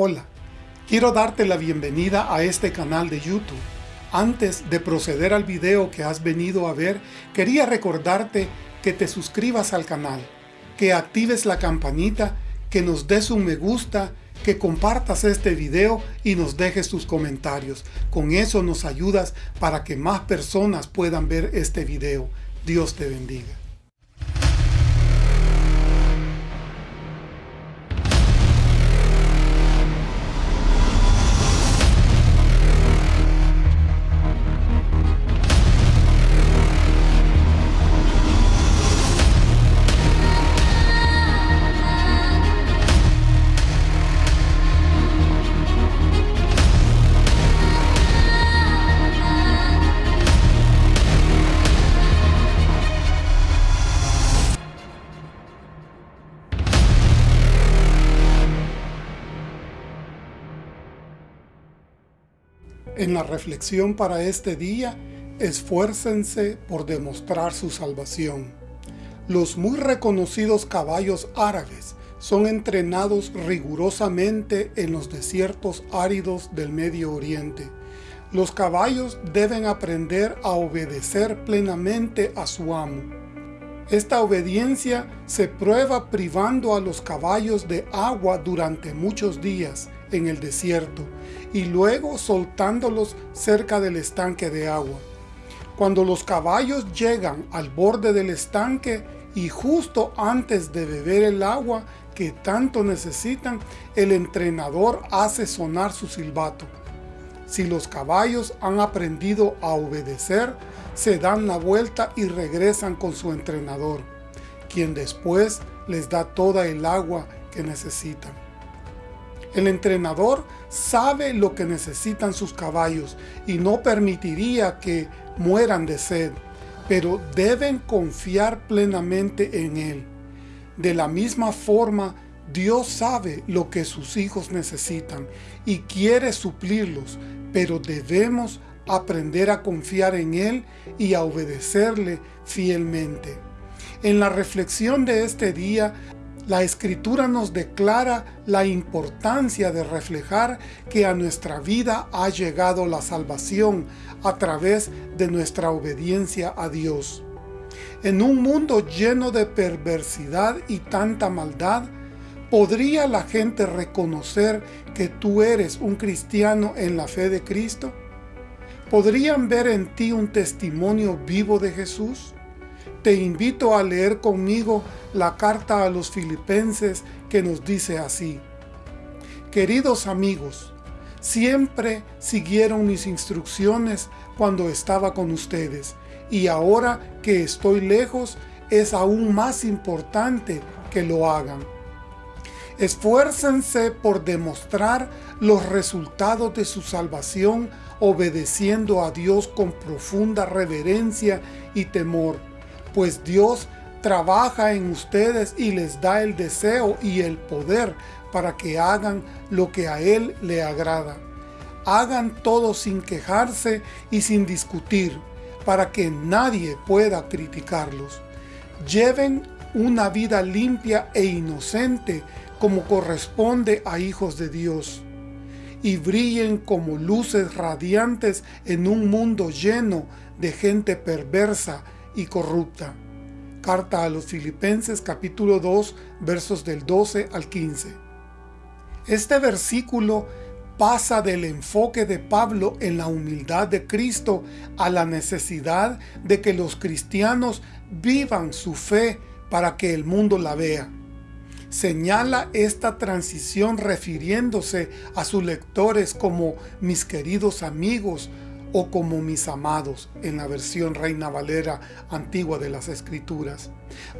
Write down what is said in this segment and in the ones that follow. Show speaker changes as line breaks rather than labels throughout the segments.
Hola, quiero darte la bienvenida a este canal de YouTube. Antes de proceder al video que has venido a ver, quería recordarte que te suscribas al canal, que actives la campanita, que nos des un me gusta, que compartas este video y nos dejes tus comentarios. Con eso nos ayudas para que más personas puedan ver este video. Dios te bendiga. Reflexión para este día, esfuércense por demostrar su salvación. Los muy reconocidos caballos árabes son entrenados rigurosamente en los desiertos áridos del Medio Oriente. Los caballos deben aprender a obedecer plenamente a su amo. Esta obediencia se prueba privando a los caballos de agua durante muchos días en el desierto y luego soltándolos cerca del estanque de agua. Cuando los caballos llegan al borde del estanque y justo antes de beber el agua que tanto necesitan, el entrenador hace sonar su silbato. Si los caballos han aprendido a obedecer, se dan la vuelta y regresan con su entrenador, quien después les da toda el agua que necesitan. El entrenador sabe lo que necesitan sus caballos y no permitiría que mueran de sed, pero deben confiar plenamente en Él. De la misma forma, Dios sabe lo que sus hijos necesitan y quiere suplirlos, pero debemos aprender a confiar en Él y a obedecerle fielmente. En la reflexión de este día la Escritura nos declara la importancia de reflejar que a nuestra vida ha llegado la salvación a través de nuestra obediencia a Dios. En un mundo lleno de perversidad y tanta maldad, ¿podría la gente reconocer que tú eres un cristiano en la fe de Cristo? ¿Podrían ver en ti un testimonio vivo de Jesús? Te invito a leer conmigo la carta a los filipenses que nos dice así. Queridos amigos, siempre siguieron mis instrucciones cuando estaba con ustedes, y ahora que estoy lejos, es aún más importante que lo hagan. Esfuércense por demostrar los resultados de su salvación obedeciendo a Dios con profunda reverencia y temor, pues Dios trabaja en ustedes y les da el deseo y el poder para que hagan lo que a Él le agrada. Hagan todo sin quejarse y sin discutir, para que nadie pueda criticarlos. Lleven una vida limpia e inocente como corresponde a hijos de Dios, y brillen como luces radiantes en un mundo lleno de gente perversa y corrupta. Carta a los Filipenses capítulo 2 versos del 12 al 15. Este versículo pasa del enfoque de Pablo en la humildad de Cristo a la necesidad de que los cristianos vivan su fe para que el mundo la vea. Señala esta transición refiriéndose a sus lectores como mis queridos amigos o como mis amados en la versión Reina Valera antigua de las Escrituras.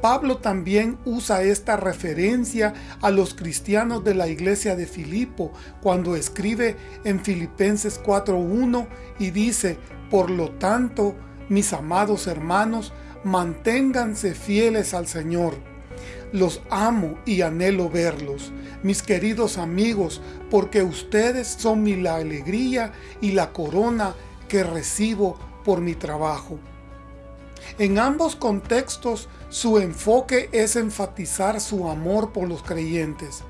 Pablo también usa esta referencia a los cristianos de la iglesia de Filipo cuando escribe en Filipenses 4.1 y dice, Por lo tanto, mis amados hermanos, manténganse fieles al Señor. Los amo y anhelo verlos, mis queridos amigos, porque ustedes son mi la alegría y la corona que recibo por mi trabajo. En ambos contextos, su enfoque es enfatizar su amor por los creyentes.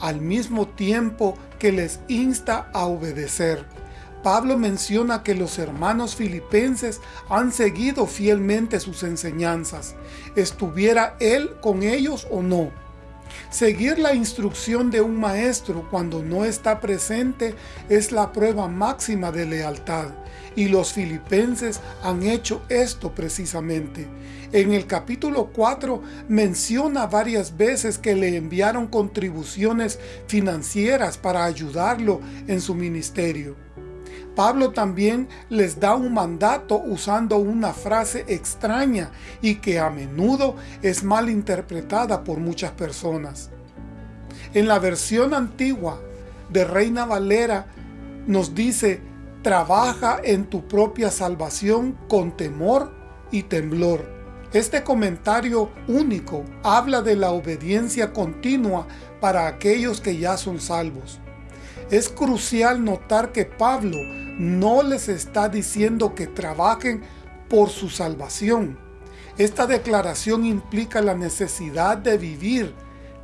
al mismo tiempo que les insta a obedecer. Pablo menciona que los hermanos filipenses han seguido fielmente sus enseñanzas, estuviera él con ellos o no. Seguir la instrucción de un maestro cuando no está presente es la prueba máxima de lealtad, y los filipenses han hecho esto precisamente. En el capítulo 4 menciona varias veces que le enviaron contribuciones financieras para ayudarlo en su ministerio. Pablo también les da un mandato usando una frase extraña y que a menudo es mal interpretada por muchas personas. En la versión antigua de Reina Valera nos dice, trabaja en tu propia salvación con temor y temblor. Este comentario único habla de la obediencia continua para aquellos que ya son salvos. Es crucial notar que Pablo no les está diciendo que trabajen por su salvación. Esta declaración implica la necesidad de vivir,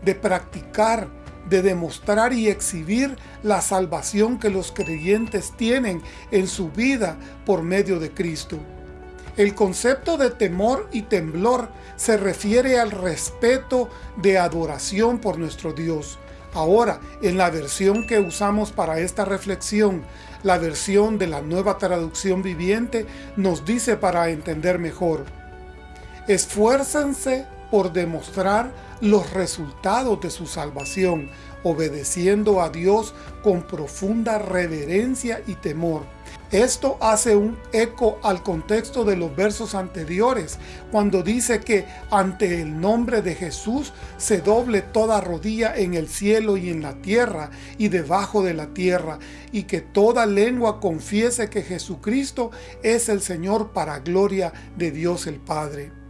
de practicar, de demostrar y exhibir la salvación que los creyentes tienen en su vida por medio de Cristo. El concepto de temor y temblor se refiere al respeto de adoración por nuestro Dios, Ahora, en la versión que usamos para esta reflexión, la versión de la nueva traducción viviente, nos dice para entender mejor, esfuércense por demostrar los resultados de su salvación, obedeciendo a Dios con profunda reverencia y temor. Esto hace un eco al contexto de los versos anteriores, cuando dice que ante el nombre de Jesús se doble toda rodilla en el cielo y en la tierra y debajo de la tierra, y que toda lengua confiese que Jesucristo es el Señor para gloria de Dios el Padre.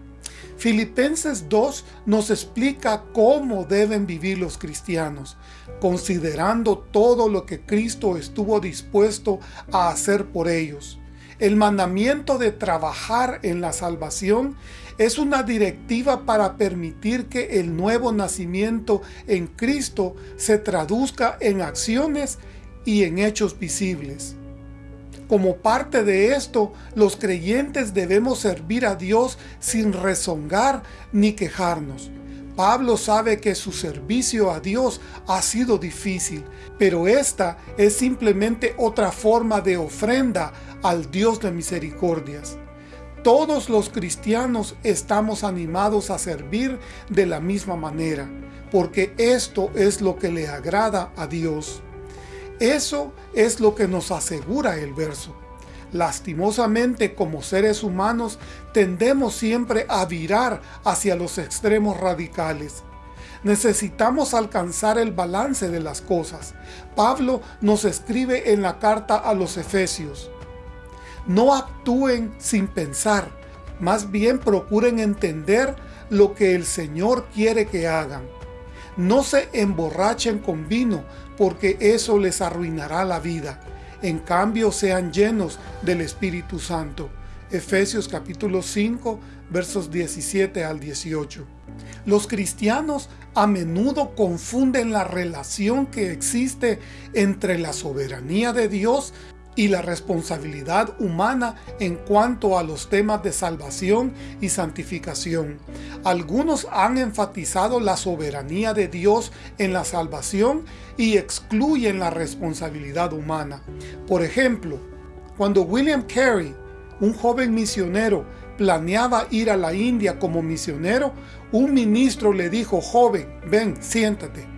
Filipenses 2 nos explica cómo deben vivir los cristianos, considerando todo lo que Cristo estuvo dispuesto a hacer por ellos. El mandamiento de trabajar en la salvación es una directiva para permitir que el nuevo nacimiento en Cristo se traduzca en acciones y en hechos visibles. Como parte de esto, los creyentes debemos servir a Dios sin rezongar ni quejarnos. Pablo sabe que su servicio a Dios ha sido difícil, pero esta es simplemente otra forma de ofrenda al Dios de misericordias. Todos los cristianos estamos animados a servir de la misma manera, porque esto es lo que le agrada a Dios. Eso es lo que nos asegura el verso. Lastimosamente, como seres humanos, tendemos siempre a virar hacia los extremos radicales. Necesitamos alcanzar el balance de las cosas. Pablo nos escribe en la carta a los Efesios. No actúen sin pensar, más bien procuren entender lo que el Señor quiere que hagan. No se emborrachen con vino, porque eso les arruinará la vida. En cambio, sean llenos del Espíritu Santo. Efesios capítulo 5, versos 17 al 18. Los cristianos a menudo confunden la relación que existe entre la soberanía de Dios y la responsabilidad humana en cuanto a los temas de salvación y santificación. Algunos han enfatizado la soberanía de Dios en la salvación y excluyen la responsabilidad humana. Por ejemplo, cuando William Carey, un joven misionero, planeaba ir a la India como misionero, un ministro le dijo, joven, ven, siéntate.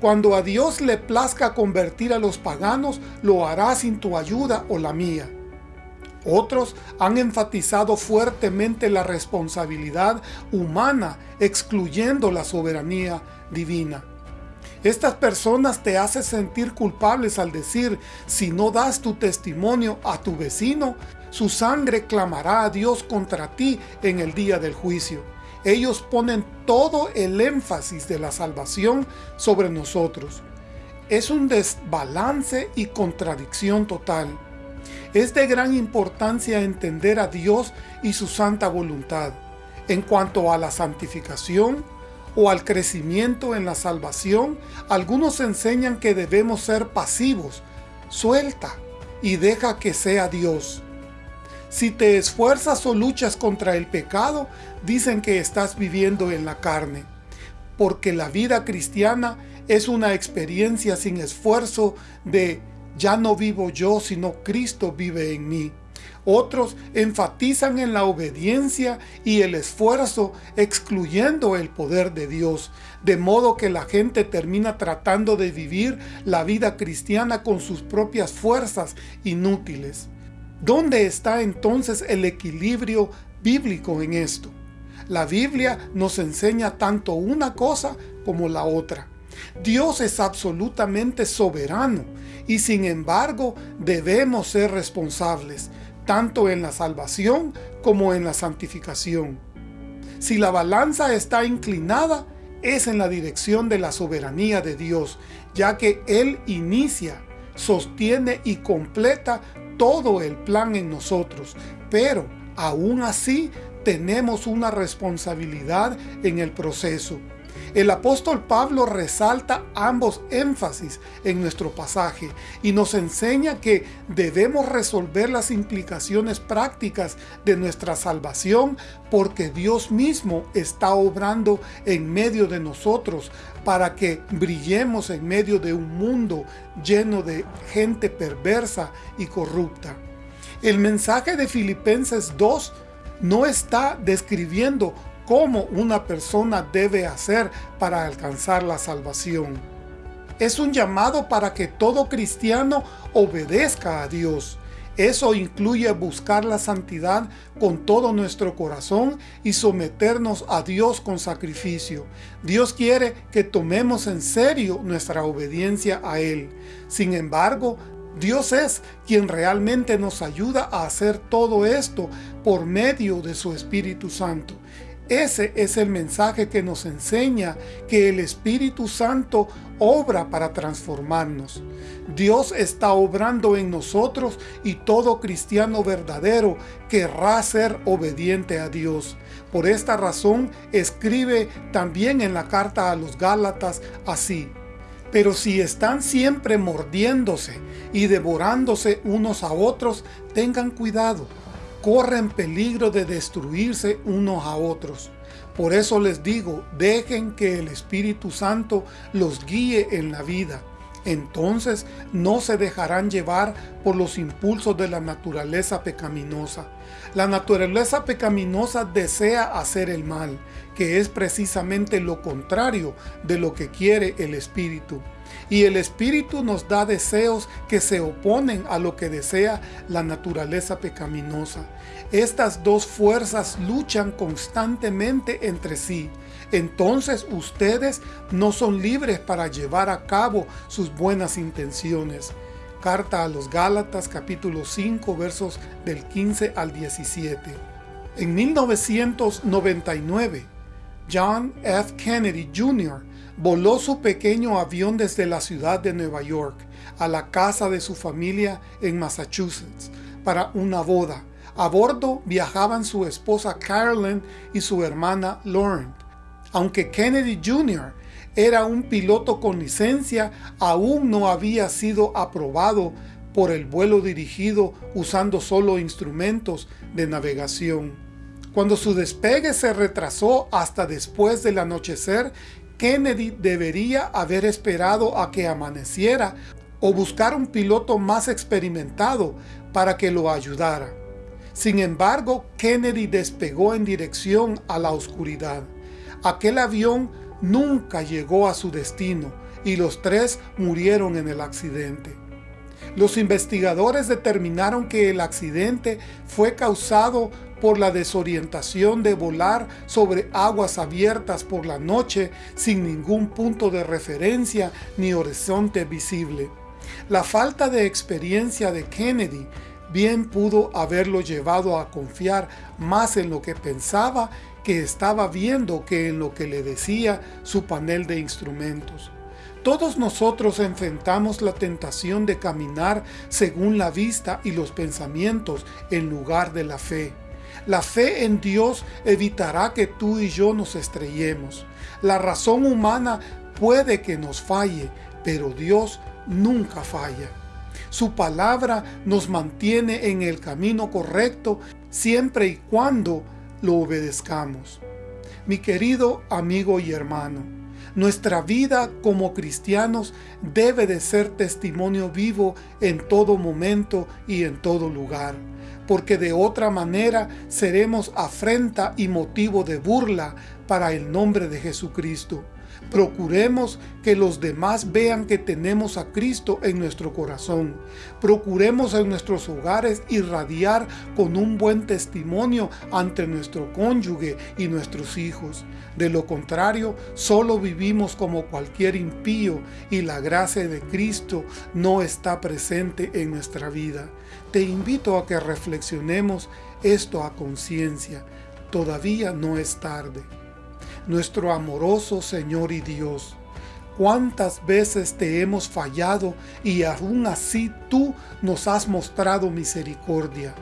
Cuando a Dios le plazca convertir a los paganos, lo hará sin tu ayuda o la mía. Otros han enfatizado fuertemente la responsabilidad humana, excluyendo la soberanía divina. Estas personas te hacen sentir culpables al decir, si no das tu testimonio a tu vecino, su sangre clamará a Dios contra ti en el día del juicio ellos ponen todo el énfasis de la salvación sobre nosotros. Es un desbalance y contradicción total. Es de gran importancia entender a Dios y su santa voluntad. En cuanto a la santificación, o al crecimiento en la salvación, algunos enseñan que debemos ser pasivos. Suelta y deja que sea Dios. Si te esfuerzas o luchas contra el pecado, dicen que estás viviendo en la carne. Porque la vida cristiana es una experiencia sin esfuerzo de ya no vivo yo, sino Cristo vive en mí. Otros enfatizan en la obediencia y el esfuerzo, excluyendo el poder de Dios, de modo que la gente termina tratando de vivir la vida cristiana con sus propias fuerzas inútiles. ¿Dónde está entonces el equilibrio bíblico en esto? La Biblia nos enseña tanto una cosa como la otra. Dios es absolutamente soberano y sin embargo debemos ser responsables, tanto en la salvación como en la santificación. Si la balanza está inclinada, es en la dirección de la soberanía de Dios, ya que Él inicia, sostiene y completa todo el plan en nosotros, pero aún así tenemos una responsabilidad en el proceso. El apóstol Pablo resalta ambos énfasis en nuestro pasaje y nos enseña que debemos resolver las implicaciones prácticas de nuestra salvación porque Dios mismo está obrando en medio de nosotros para que brillemos en medio de un mundo lleno de gente perversa y corrupta. El mensaje de Filipenses 2 no está describiendo cómo una persona debe hacer para alcanzar la salvación. Es un llamado para que todo cristiano obedezca a Dios. Eso incluye buscar la santidad con todo nuestro corazón y someternos a Dios con sacrificio. Dios quiere que tomemos en serio nuestra obediencia a Él. Sin embargo, Dios es quien realmente nos ayuda a hacer todo esto por medio de su Espíritu Santo. Ese es el mensaje que nos enseña que el Espíritu Santo obra para transformarnos. Dios está obrando en nosotros y todo cristiano verdadero querrá ser obediente a Dios. Por esta razón escribe también en la carta a los Gálatas así. Pero si están siempre mordiéndose y devorándose unos a otros, tengan cuidado corren peligro de destruirse unos a otros. Por eso les digo, dejen que el Espíritu Santo los guíe en la vida. Entonces no se dejarán llevar por los impulsos de la naturaleza pecaminosa. La naturaleza pecaminosa desea hacer el mal, que es precisamente lo contrario de lo que quiere el Espíritu. Y el Espíritu nos da deseos que se oponen a lo que desea la naturaleza pecaminosa. Estas dos fuerzas luchan constantemente entre sí. Entonces ustedes no son libres para llevar a cabo sus buenas intenciones. Carta a los Gálatas capítulo 5 versos del 15 al 17. En 1999, John F. Kennedy Jr. voló su pequeño avión desde la ciudad de Nueva York a la casa de su familia en Massachusetts para una boda a bordo viajaban su esposa Carolyn y su hermana Lauren. Aunque Kennedy Jr. era un piloto con licencia, aún no había sido aprobado por el vuelo dirigido usando solo instrumentos de navegación. Cuando su despegue se retrasó hasta después del anochecer, Kennedy debería haber esperado a que amaneciera o buscar un piloto más experimentado para que lo ayudara. Sin embargo, Kennedy despegó en dirección a la oscuridad. Aquel avión nunca llegó a su destino y los tres murieron en el accidente. Los investigadores determinaron que el accidente fue causado por la desorientación de volar sobre aguas abiertas por la noche sin ningún punto de referencia ni horizonte visible. La falta de experiencia de Kennedy bien pudo haberlo llevado a confiar más en lo que pensaba que estaba viendo que en lo que le decía su panel de instrumentos. Todos nosotros enfrentamos la tentación de caminar según la vista y los pensamientos en lugar de la fe. La fe en Dios evitará que tú y yo nos estrellemos. La razón humana puede que nos falle, pero Dios nunca falla. Su palabra nos mantiene en el camino correcto siempre y cuando lo obedezcamos. Mi querido amigo y hermano, nuestra vida como cristianos debe de ser testimonio vivo en todo momento y en todo lugar, porque de otra manera seremos afrenta y motivo de burla para el nombre de Jesucristo. Procuremos que los demás vean que tenemos a Cristo en nuestro corazón. Procuremos en nuestros hogares irradiar con un buen testimonio ante nuestro cónyuge y nuestros hijos. De lo contrario, solo vivimos como cualquier impío y la gracia de Cristo no está presente en nuestra vida. Te invito a que reflexionemos esto a conciencia. Todavía no es tarde nuestro amoroso Señor y Dios. Cuántas veces te hemos fallado y aún así tú nos has mostrado misericordia.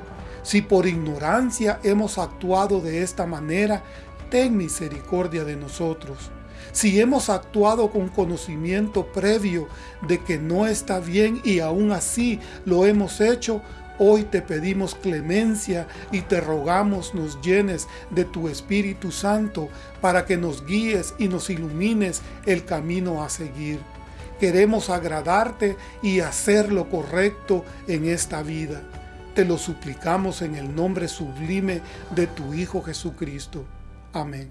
Si por ignorancia hemos actuado de esta manera, ten misericordia de nosotros. Si hemos actuado con conocimiento previo de que no está bien y aún así lo hemos hecho, Hoy te pedimos clemencia y te rogamos nos llenes de tu Espíritu Santo para que nos guíes y nos ilumines el camino a seguir. Queremos agradarte y hacer lo correcto en esta vida. Te lo suplicamos en el nombre sublime de tu Hijo Jesucristo. Amén.